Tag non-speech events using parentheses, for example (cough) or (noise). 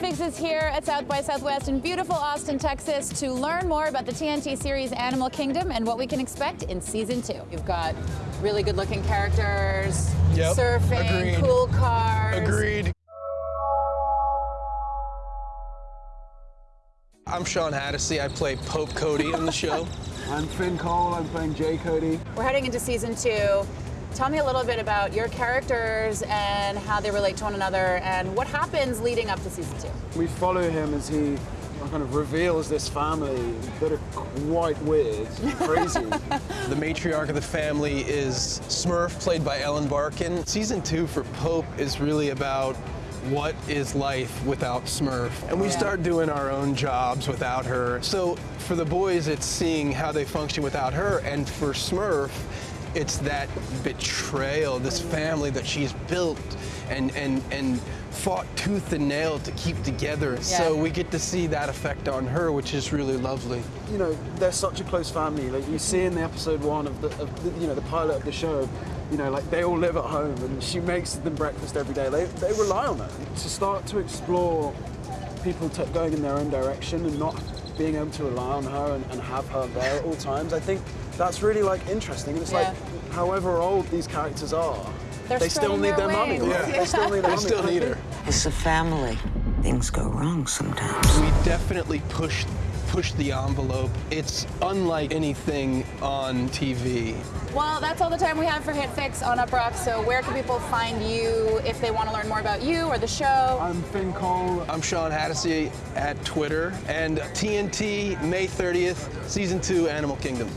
HitFix is here at South by Southwest in beautiful Austin, Texas to learn more about the TNT series Animal Kingdom and what we can expect in season two. You've got really good looking characters, Yep, surfing, agreed. cool cars. Agreed. I'm Shawn Hatosy. I play Pope Cody on the show. (laughs) I'm Finn Cole, I'm playing Jay Cody. We're heading into season two. Tell me a little bit about your characters and how they relate to one another and what happens leading up to season two. We follow him as he kind of reveals this family that are quite weird, crazy. (laughs) The matriarch of the family is Smurf, played by Ellen Barkin. Season two for Pope is really about what is life without Smurf. And we Yeah. start doing our own jobs without her. So for the boys, it's seeing how they function without her. And for Smurf, it's that betrayal, this family that she's built and, and, and fought tooth and nail to keep together. So we get to see that effect on her, which is really lovely. you know, they're such a close family. Like you see in the episode one of the, of the you know, the pilot of the show, you know, like they all live at home and she makes them breakfast every day. They, they rely on her to start to explore people t- going in their own direction and not being able to rely on her and, and have her there at all times. I think that's really like interesting. And it's Yeah. like, however old these characters are, They're they still need their their mummy. wings. Yeah. They still need their They still need her. It's a family. Things go wrong sometimes. We definitely push push the envelope. It's unlike anything on TV. Well, that's all the time we have for HitFix on Uproxx. So where can people find you if they want to learn more about you or the show? I'm Finn Cole. I'm Shawn Hatosy at Twitter and TNT May 30th, season two, Animal Kingdom.